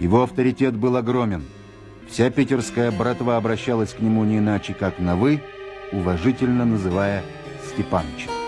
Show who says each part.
Speaker 1: Его авторитет был огромен. Вся питерская братва обращалась к нему не иначе, как на «вы», уважительно называя Степанычем.